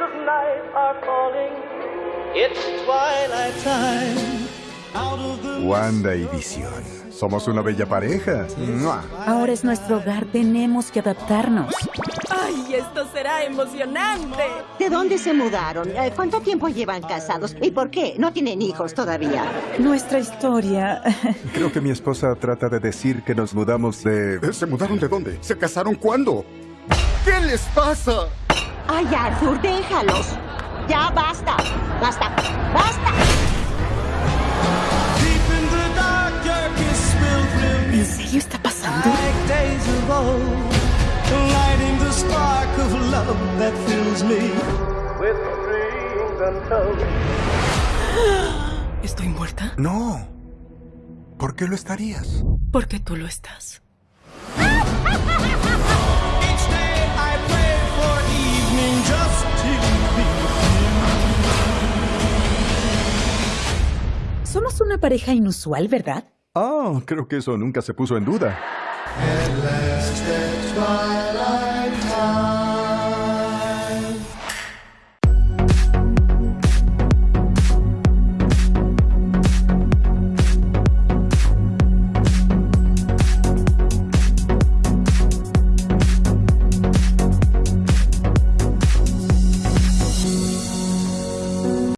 are falling. It's twilight time. Wanda y Visión. Somos una bella pareja. ¡Mua! Ahora es nuestro hogar, tenemos que adaptarnos. ¡Ay, esto será emocionante! ¿De dónde se mudaron? Eh, ¿Cuánto tiempo llevan casados? ¿Y por qué? No tienen hijos todavía. Nuestra historia... Creo que mi esposa trata de decir que nos mudamos de... ¿Se mudaron de dónde? ¿Se casaron cuándo? ¿Qué les pasa? Ay, Arthur, déjalos. Ya basta. Basta. Basta. deep in the dark, darkest will thrill ¿En serio está pasando? like days of old. Lighting the spark of love that fills me with dreams untold. ¿Estoy muerta? No. ¿Por qué lo estarías? Porque tú lo estás. Somos una pareja inusual, ¿verdad? Oh, creo que eso nunca se puso en duda.